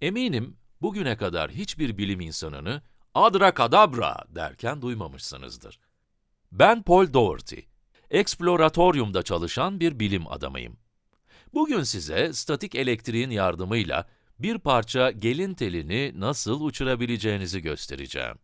Eminim bugüne kadar hiçbir bilim insanını adrakadabra derken duymamışsınızdır. Ben Paul Dougherty, Exploratorium'da çalışan bir bilim adamıyım. Bugün size statik elektriğin yardımıyla bir parça gelin telini nasıl uçurabileceğinizi göstereceğim.